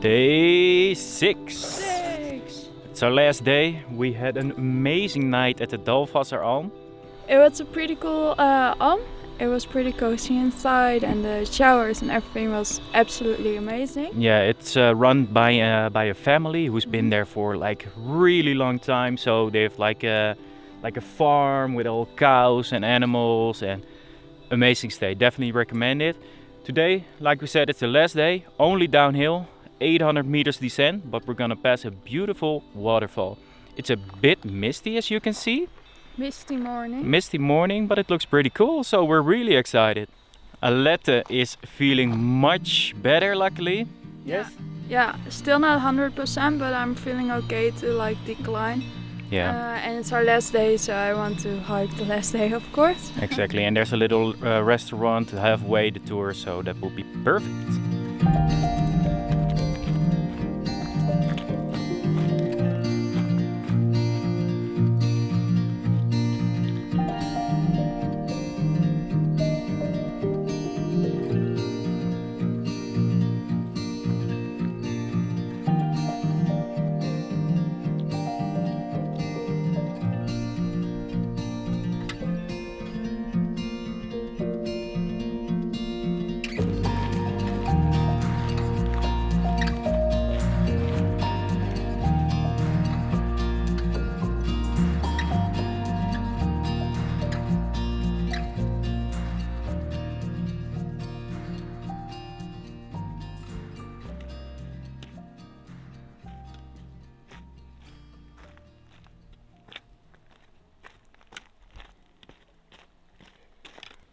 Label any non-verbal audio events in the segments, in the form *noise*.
Day six. Six. It's our last day. We had an amazing night at the Dalfazer Alm. It was a pretty cool uh, alm. It was pretty cozy inside, and the showers and everything was absolutely amazing. Yeah, it's uh, run by uh, by a family who's been there for like really long time. So they have like a like a farm with all cows and animals and amazing stay. Definitely recommend it. Today, like we said, it's the last day. Only downhill, 800 meters descent, but we're gonna pass a beautiful waterfall. It's a bit misty as you can see. Misty morning. Misty morning, but it looks pretty cool, so we're really excited. Alette is feeling much better, luckily. Yes? Yeah, still not 100%, but I'm feeling okay to like decline. Yeah, Uh, and it's our last day, so I want to hike the last day, of course. *laughs* exactly. And there's a little uh, restaurant halfway the tour, so that will be perfect.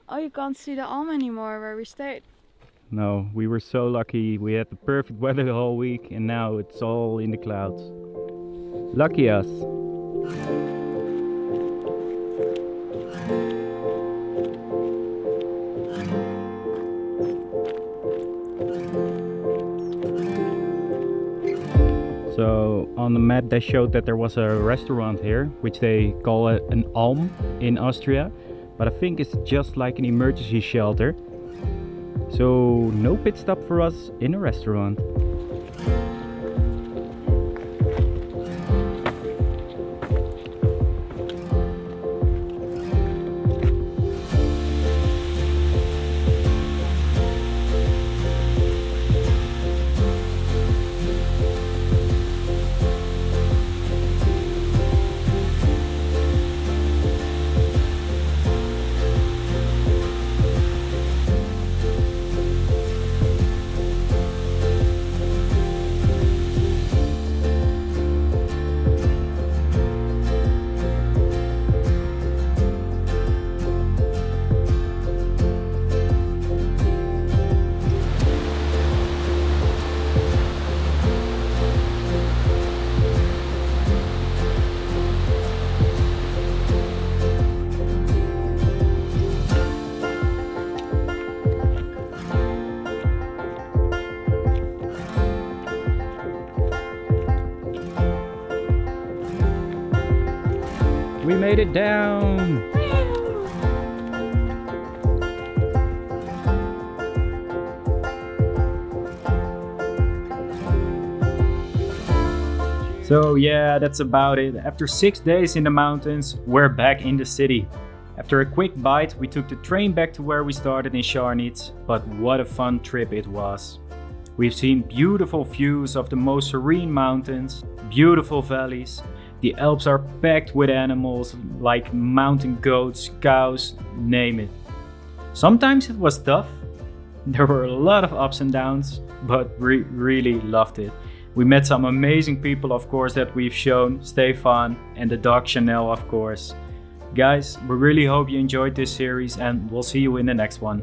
Oh, you can't see the alm anymore where we stayed. No, we were so lucky. We had the perfect weather the whole week, and now it's all in the clouds. Lucky us. So on the map they showed that there was a restaurant here, which they call an alm in Austria. But I think it's just like an emergency shelter. So no pit stop for us in a restaurant. We made it down! So yeah, that's about it. After six days in the mountains, we're back in the city. After a quick bite, we took the train back to where we started in Scharnitz, but what a fun trip it was. We've seen beautiful views of the most serene mountains, beautiful valleys. The Alps are packed with animals like mountain goats, cows, name it. Sometimes it was tough. *laughs* There were a lot of ups and downs, but we really loved it. We met some amazing people, of course, that we've shown, Stefan and the dog Chanel, of course. Guys, we really hope you enjoyed this series and we'll see you in the next one.